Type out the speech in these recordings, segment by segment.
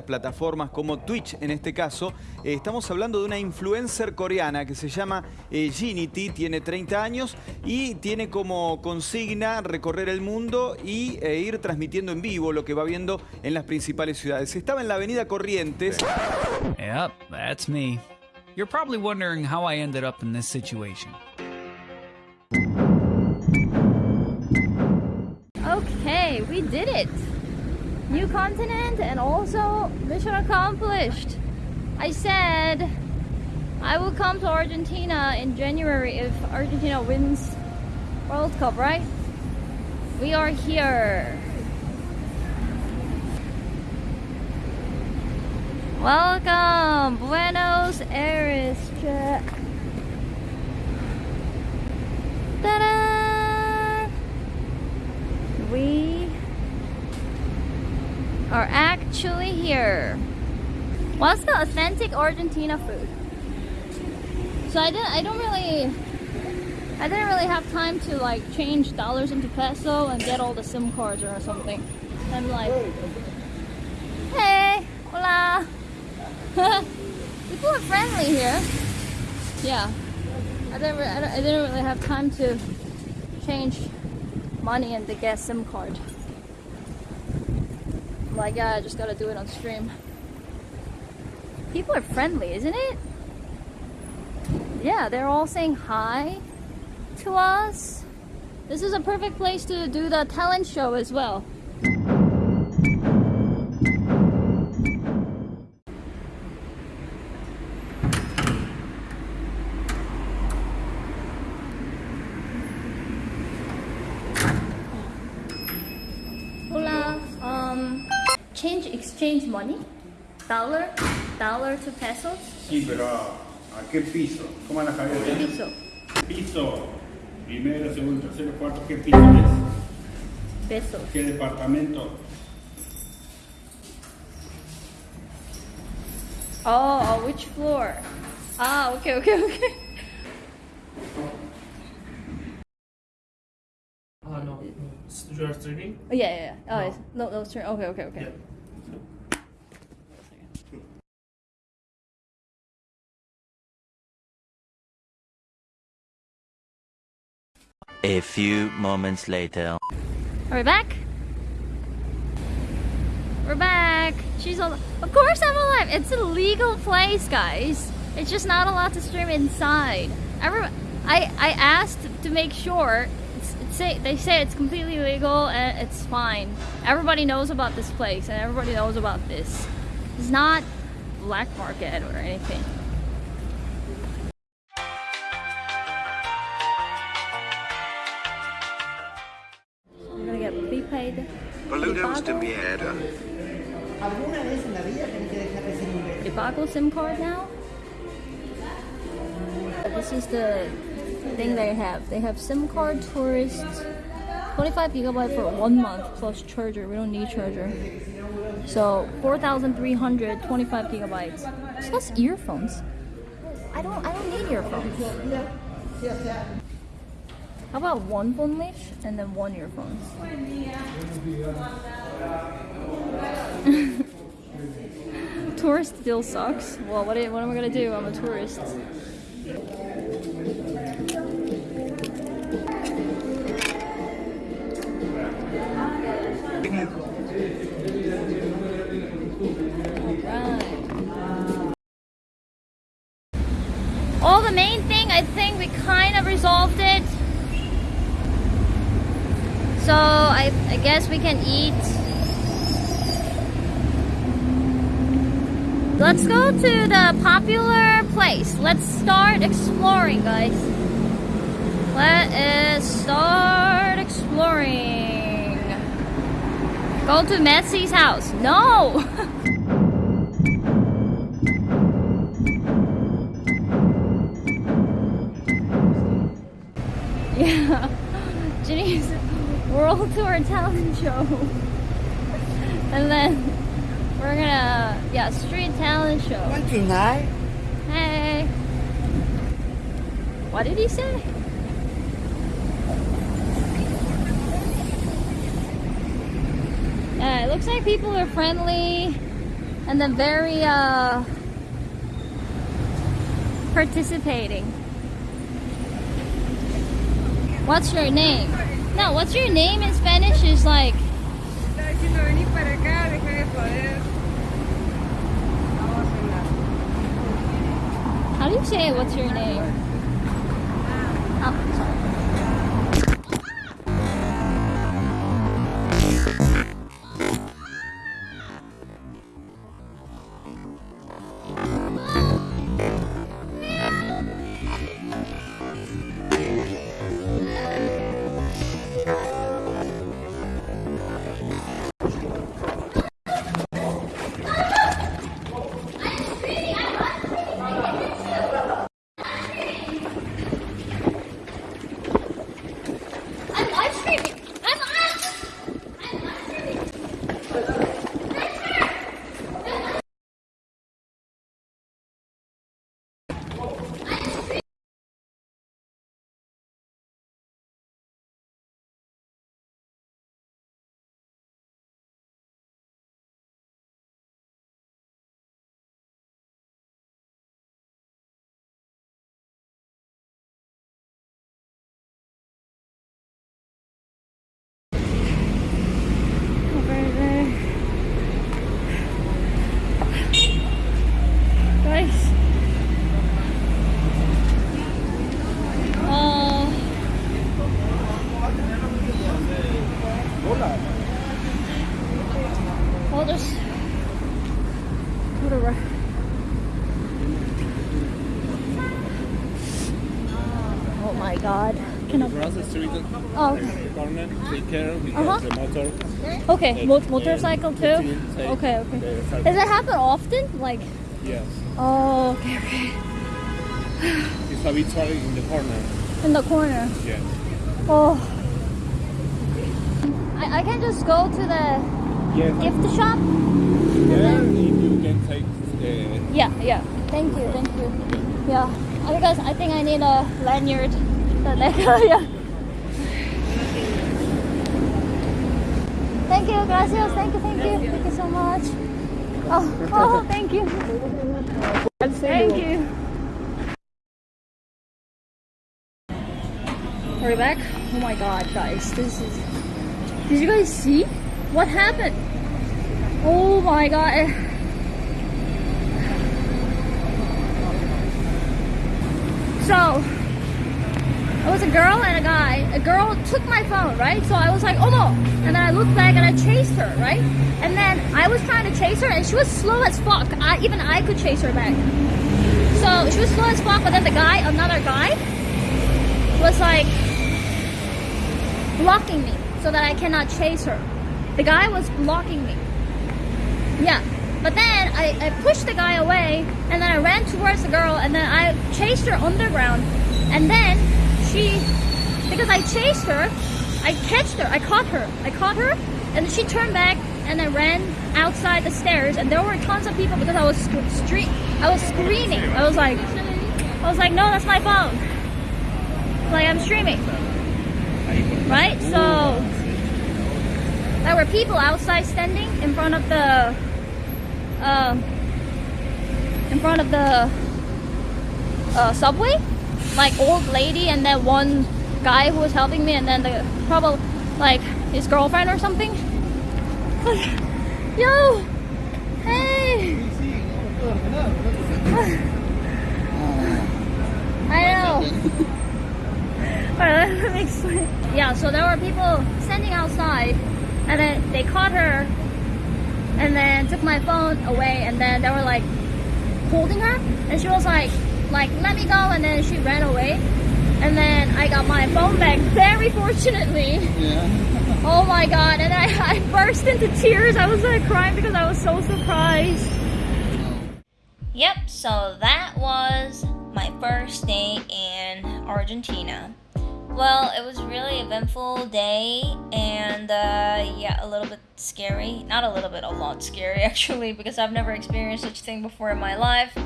Plataformas como Twitch en este caso, eh, estamos hablando de una influencer coreana que se llama eh, Ginity, tiene 30 años y tiene como consigna recorrer el mundo y eh, ir transmitiendo en vivo lo que va viendo en las principales ciudades. Estaba en la avenida Corrientes. Yep, that's me. You're probably wondering how I ended up in this situation. Okay, we did it. New continent and also mission accomplished. I said I will come to Argentina in January if Argentina wins World Cup, right? We are here. Welcome, Buenos Aires. Ta-da! We are actually here. What's the authentic Argentina food? So I didn't I don't really I didn't really have time to like change dollars into peso and get all the SIM cards or something. I'm like Hey, hola. People are friendly here. Yeah. I didn't, I don't- I didn't really have time to change money and to get SIM card. Like, yeah, I just gotta do it on stream. People are friendly, isn't it? Yeah, they're all saying hi to us. This is a perfect place to do the talent show as well. Exchange money, dollar, dollar to pesos, Sí, pero ¿a qué piso? ¿Cómo van a saber? peso, Piso, primero, segundo, tercero, cuarto, ¿qué piso es? pesos. ¿Qué departamento? Oh, oh, which floor? Ah, okay, okay, okay. Oh no, you are streaming? Oh, yeah, yeah, yeah. Oh, No. it's, no, no, it's turn. Okay, okay, okay. Yeah. A few moments later. Are we back? We're back. She's al- Of course I'm alive. It's a legal place, guys. It's just not allowed to stream inside. Every- I I asked to make sure. It's, it's say they say it's completely legal and it's fine. Everybody knows about this place and everybody knows about this. It's not black market or anything. Gonna get prepaid. Boludos de Prepago. mierda. Alguna vez en la vida tenés que dejar de ser imbécil. Ibago SIM card now. This is the thing they have. They have SIM card tourist, 25 gigabyte for one month plus charger. We don't need charger. So 4,325 gigabytes. plus earphones. I don't. I don't need earphones. How about one phone leash and then one earphones? tourist still sucks. Well, what, what am I gonna do? I'm a tourist. Guess we can eat Let's go to the popular place. Let's start exploring, guys. Let us start exploring. Go to Messi's house. No! yeah. Jinny's World Tour Talent Show. and then we're gonna, yeah, street talent show. One tonight. Hey. What did he say? Yeah, it looks like people are friendly. and then very uh participating. What's your name? No, what's your name in Spanish is like How do you say it? What's your name? Oh, sorry. I'm Oh, okay. corner, take care because Uh-huh. the motor. Okay, mo- motorcycle too? Okay, okay. Does it happen often? Like, Yes. oh, okay, okay. It's habitually in the corner. In the corner. Yes. Oh. I, I can just go to the Yes. gift shop? There, if you can take the Yeah, yeah. Thank you, thank you. Yeah. Uh, Because I think I need a lanyard. That I yeah. Thank you, gracias. Thank you, thank you. Thank you so much. Oh, oh, thank you. Thank you. We're back? Oh my god, guys. This is. Did you guys see? What happened? Oh my god. So, it was a girl and a guy. A girl took my phone, right? So I was like, oh no. And then I looked back and I chased her, right? And then I was trying to chase her and she was slow as fuck. I, even I could chase her back. So she was slow as fuck, but then the guy, another guy, was like blocking me so that I cannot chase her. The guy was blocking me. Yeah. But then I, I pushed the guy away and then I ran towards the girl and then I chased her underground. And then she, because I chased her, I catched her, I caught her, I caught her and she turned back and I ran outside the stairs and there were tons of people because I was street, I was screaming. I was like, I was like, no, that's my phone. Like I'm streaming. Right? So there were people outside standing in front of the uh, in front of the uh, subway like old lady and then one guy who was helping me and then the probably like his girlfriend or something. Yo! Hey! I know. Alright, let me explain. Yeah, so there were people standing outside, and then they caught her, and then took my phone away, and then they were like holding her, and she was like, like let me go, and then she ran away, and then I got my phone back very fortunately. Yeah. Oh my god, and I, I burst into tears. I was like crying because I was so surprised. Yep, so that was my first day in Argentina. Well, it was really eventful day and uh, yeah, a little bit scary. Not a little bit, a lot scary actually, because I've never experienced such a thing before in my life.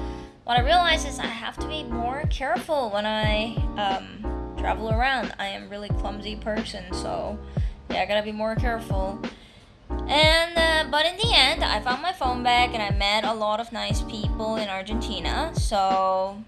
What I realized is I have to be more careful when I um, travel around. I am really clumsy person, so yeah, I gotta be more careful. And uh, but in the end, I found my phone back and I met a lot of nice people in Argentina. So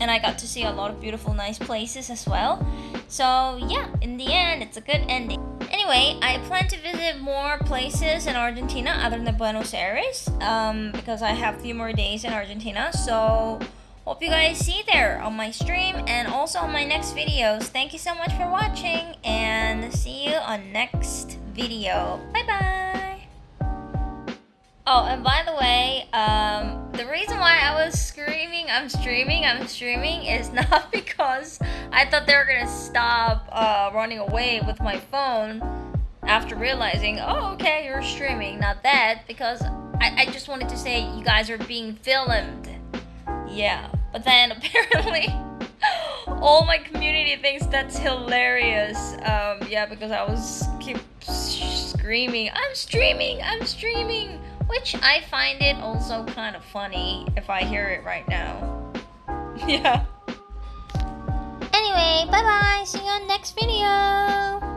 and I got to see a lot of beautiful, nice places as well. So yeah, in the end, it's a good ending. Anyway, I plan to visit more places in Argentina other than Buenos Aires um, because I have few more days in Argentina. So hope you guys see there on my stream and also on my next videos. Thank you so much for watching and see you on next video. Bye bye. Oh, and by the way, um, the reason why I was screaming, I'm streaming, I'm streaming, is not because I thought they were gonna stop uh, running away with my phone after realizing, oh, okay, you're streaming. Not that, because I, I just wanted to say you guys are being filmed. Yeah, but then apparently all my community thinks that's hilarious. Um, yeah, because I was keep screaming, I'm streaming, I'm streaming. Which I find it also kind of funny if I hear it right now. yeah. Anyway, bye bye. See you on next video.